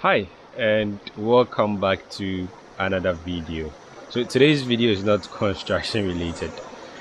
hi and welcome back to another video. So today's video is not construction related.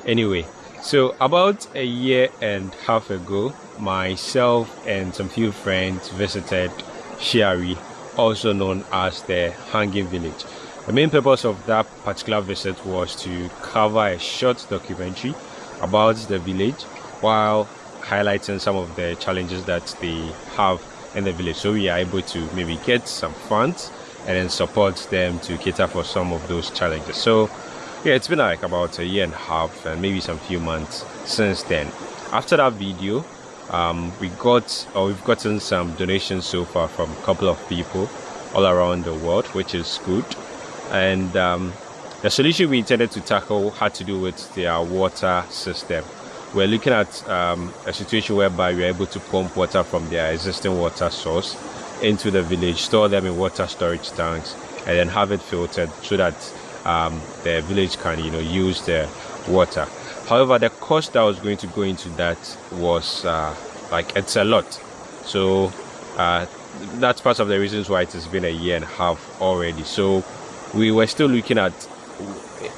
Anyway so about a year and half ago myself and some few friends visited Shiare also known as the hanging village. The main purpose of that particular visit was to cover a short documentary about the village while highlighting some of the challenges that they have in the village. So we are able to maybe get some funds and then support them to cater for some of those challenges. So yeah it's been like about a year and a half and maybe some few months since then. After that video um, we got or we've gotten some donations so far from a couple of people all around the world which is good. And um, the solution we intended to tackle had to do with their water system we're looking at um, a situation whereby we're able to pump water from their existing water source into the village, store them in water storage tanks, and then have it filtered so that um, the village can, you know, use the water. However, the cost that was going to go into that was uh, like it's a lot. So uh, that's part of the reasons why it has been a year and a half already. So we were still looking at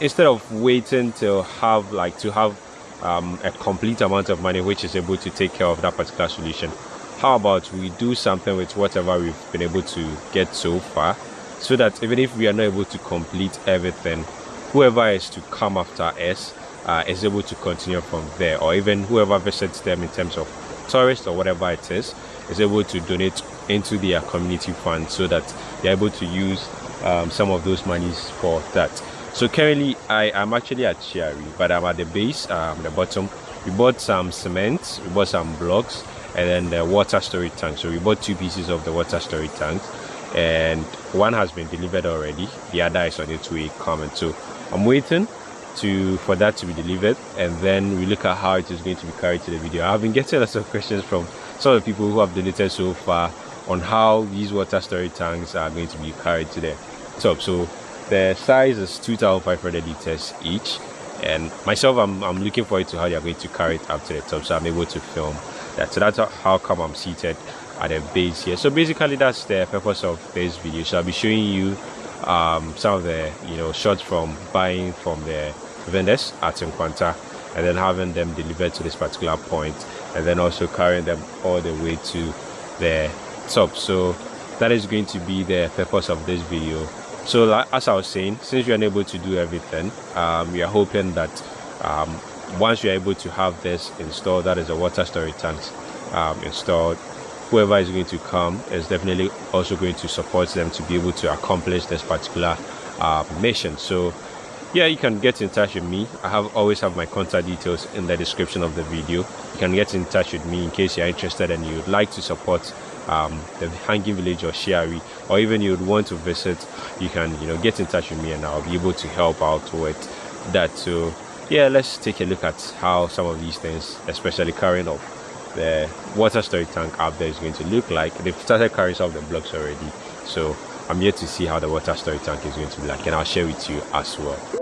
instead of waiting to have like to have um, a complete amount of money which is able to take care of that particular solution. How about we do something with whatever we've been able to get so far so that even if we are not able to complete everything whoever is to come after us uh, is able to continue from there or even whoever visits them in terms of tourists or whatever it is is able to donate into their community fund so that they're able to use um, some of those monies for that so currently i am actually at Shiare, but i'm at the base um the bottom. We bought some cement we bought some blocks and then the water storage tank. So we bought two pieces of the water storage tank and one has been delivered already. The other is on its way coming. So i'm waiting to for that to be delivered and then we look at how it is going to be carried to the video. I've been getting lots of questions from some of the people who have donated so far on how these water storage tanks are going to be carried to the top. So the size is 2,500 liters each. And myself I'm, I'm looking forward to how they're going to carry it up to the top so I'm able to film that. So that's how come I'm seated at the base here. So basically that's the purpose of this video. So I'll be showing you um, some of the you know shots from buying from the vendors at Nkwanta and then having them delivered to this particular point and then also carrying them all the way to the top. So that is going to be the purpose of this video so like, as i was saying since you're unable to do everything um, we are hoping that um, once you're able to have this installed that is a water storage tank um, installed whoever is going to come is definitely also going to support them to be able to accomplish this particular uh, mission. So yeah you can get in touch with me. I have always have my contact details in the description of the video. You can get in touch with me in case you're interested and you'd like to support um, the hanging village or Shiare, or even you would want to visit, you can you know get in touch with me and I'll be able to help out with that. So yeah, let's take a look at how some of these things, especially carrying of the water storage tank up there, is going to look like. They've started carrying some of the blocks already, so I'm yet to see how the water storage tank is going to be like, and I'll share with you as well.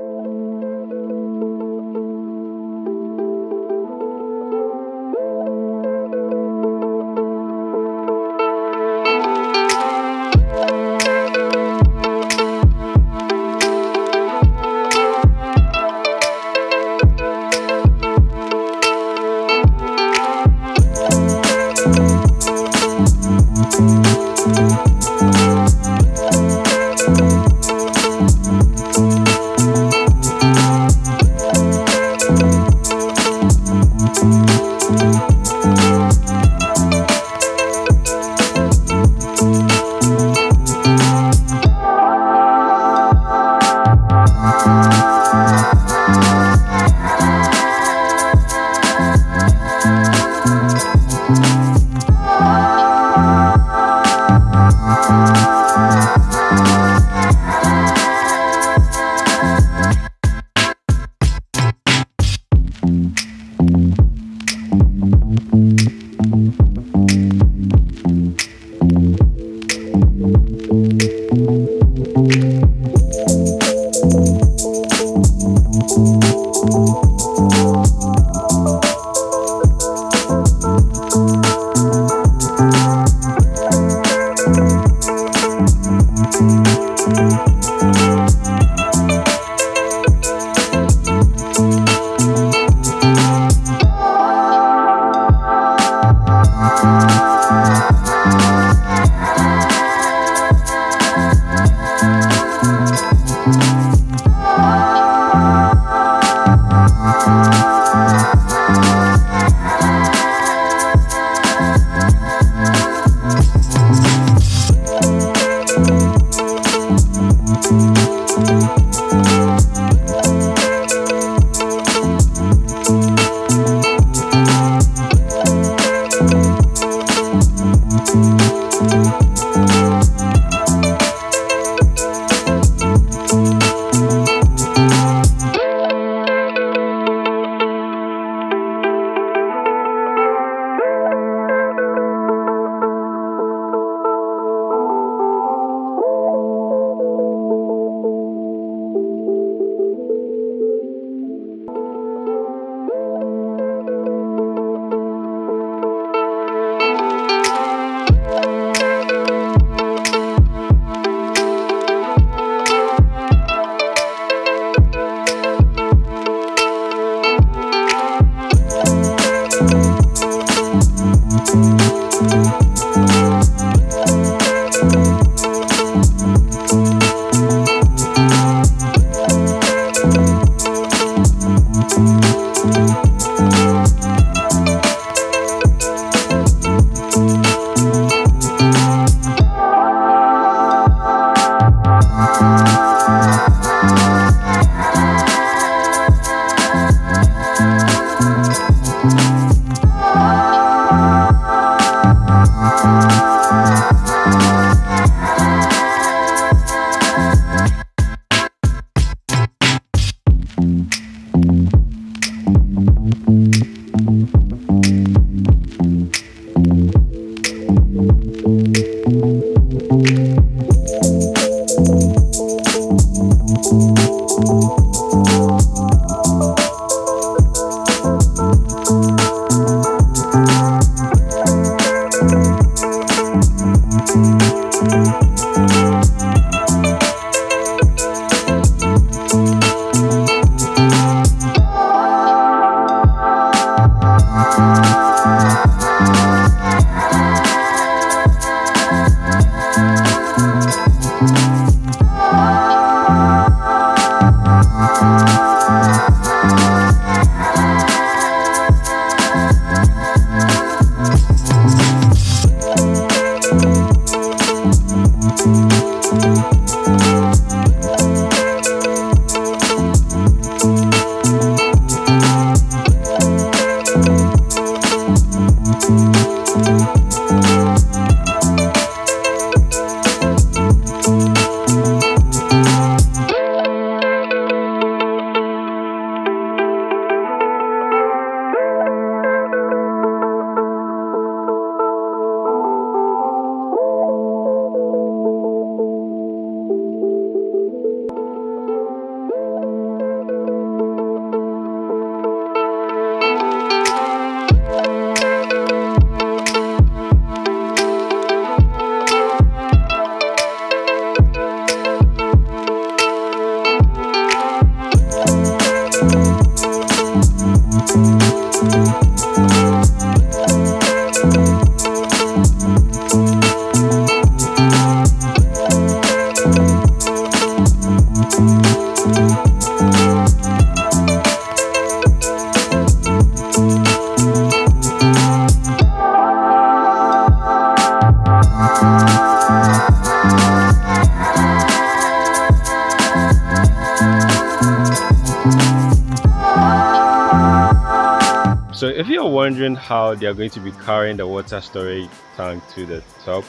How they are going to be carrying the water storage tank to the top,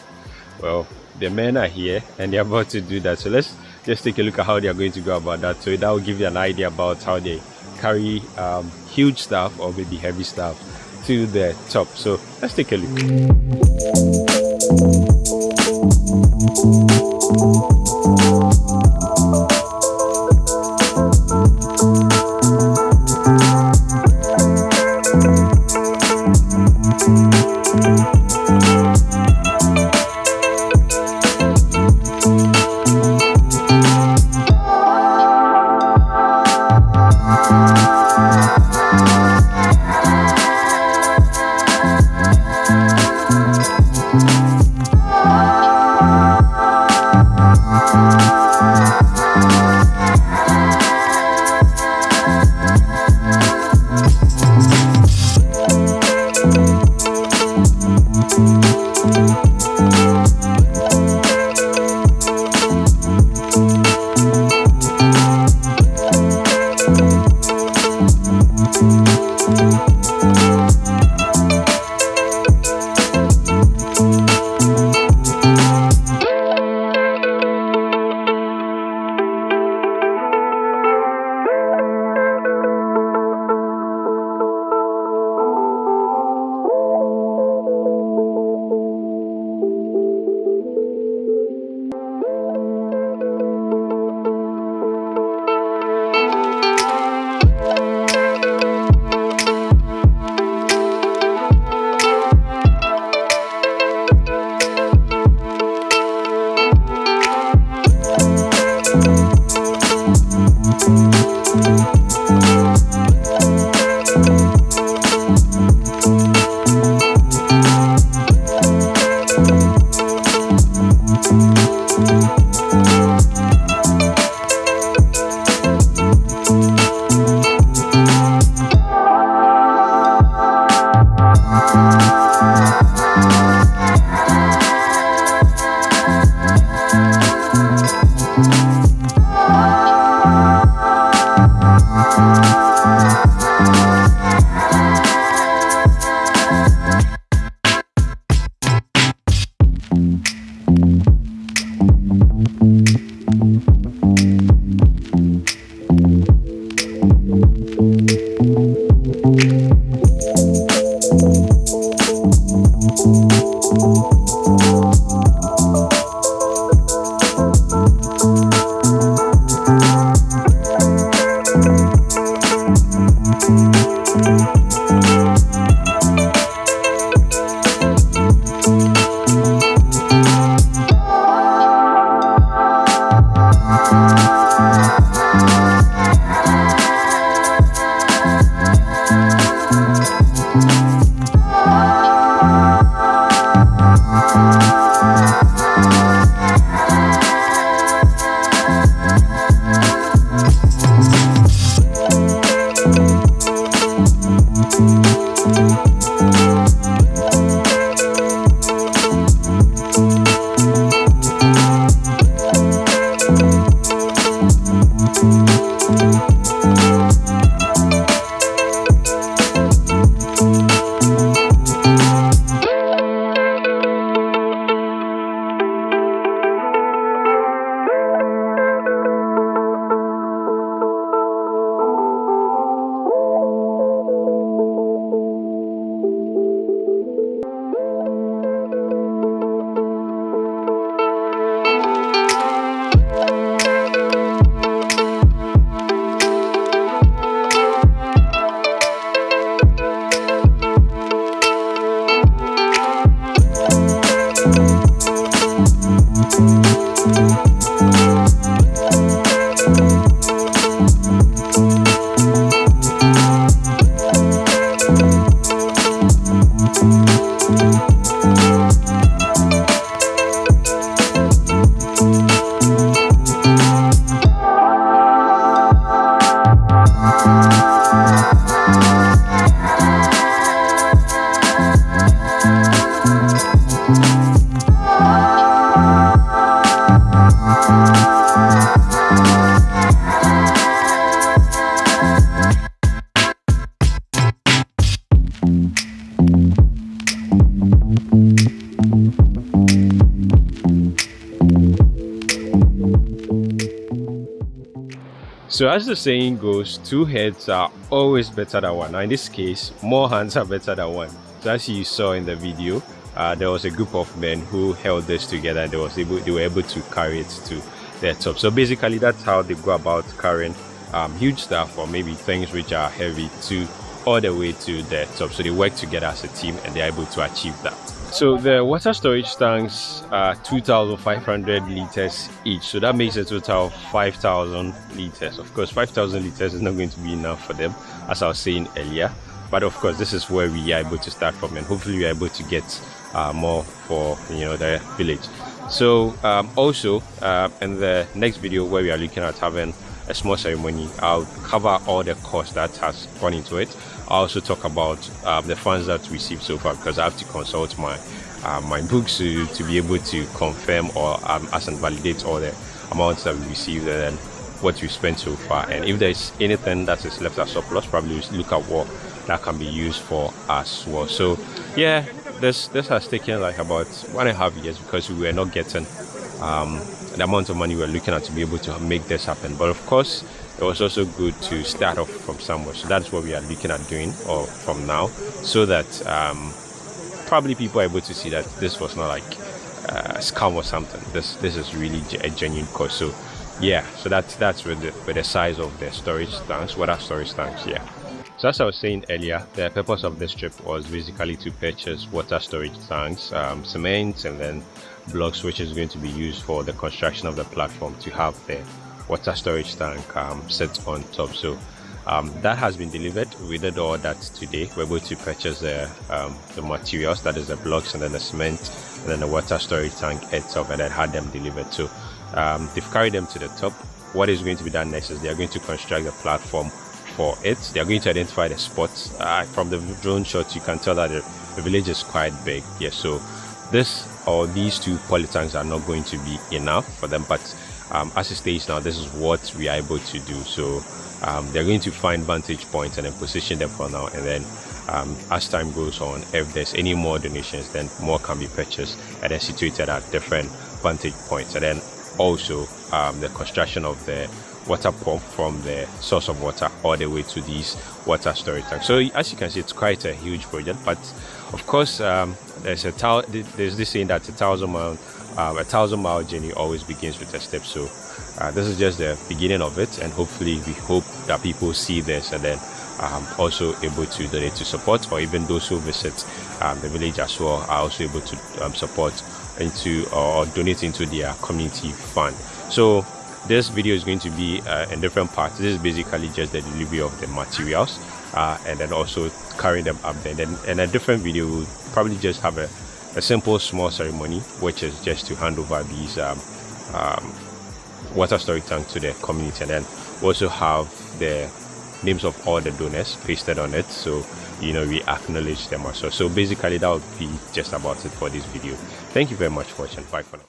well, the men are here and they're about to do that. So let's just take a look at how they are going to go about that. So that will give you an idea about how they carry um, huge stuff or maybe heavy stuff to the top. So let's take a look. So as the saying goes, two heads are always better than one. Now in this case, more hands are better than one. So as you saw in the video, uh, there was a group of men who held this together and they was able they were able to carry it to their top. So basically that's how they go about carrying um, huge stuff or maybe things which are heavy to all the way to the top. So they work together as a team and they're able to achieve that. So the water storage tanks are 2,500 liters each. So that makes a total of 5,000 liters. Of course, 5,000 liters is not going to be enough for them, as I was saying earlier. But of course, this is where we are able to start from, and hopefully we are able to get uh, more for you know the village. So um, also uh, in the next video where we are looking at having a small ceremony, I'll cover all the costs that has gone into it. I'll also talk about um, the funds that received so far because I have to consult my uh, my books to, to be able to confirm or um, as and validate all the amounts that we received and what we spent so far. And if there's anything that is left as surplus, probably look at what that can be used for as well. So yeah, this this has taken like about one and a half years because we were not getting um, the amount of money we are looking at to be able to make this happen. But of course, it was also good to start off from somewhere. So that's what we are looking at doing or from now, so that um, probably people are able to see that this was not like uh, scam or something. This this is really a genuine cause. So yeah, so that's that's with the, with the size of the storage tanks, water storage tanks. Yeah. So as I was saying earlier, the purpose of this trip was basically to purchase water storage tanks, um, cement, and then blocks which is going to be used for the construction of the platform to have the water storage tank um, set on top. So um, that has been delivered. We did all that today. We're able to purchase the, um, the materials, that is the blocks and then the cement and then the water storage tank itself and then had them delivered. So um, they've carried them to the top. What is going to be done next is they are going to construct the platform for it. They are going to identify the spots. Uh, from the drone shots, you can tell that the, the village is quite big. Yeah, so this or these two polytanks are not going to be enough for them but um, as it stays now this is what we are able to do. So um, they're going to find vantage points and then position them for now. And then um, as time goes on if there's any more donations then more can be purchased and then situated at different vantage points. And then also um, the construction of the water pump from the source of water all the way to these water storage tanks. So as you can see, it's quite a huge project, but of course, um, there's a there's this saying that a thousand mile um, a thousand mile journey always begins with a step. So uh, this is just the beginning of it, and hopefully, we hope that people see this and then um, also able to donate to support, or even those who visit um, the village as well are also able to um, support into or donate into their community fund. So this video is going to be uh, in different parts this is basically just the delivery of the materials uh, and then also carrying them up there. And then in a different video we'll probably just have a, a simple small ceremony which is just to hand over these um, um, water storage tank to the community. And then also have the names of all the donors pasted on it. So you know we acknowledge them also. So basically that would be just about it for this video. Thank you very much for watching. Bye for now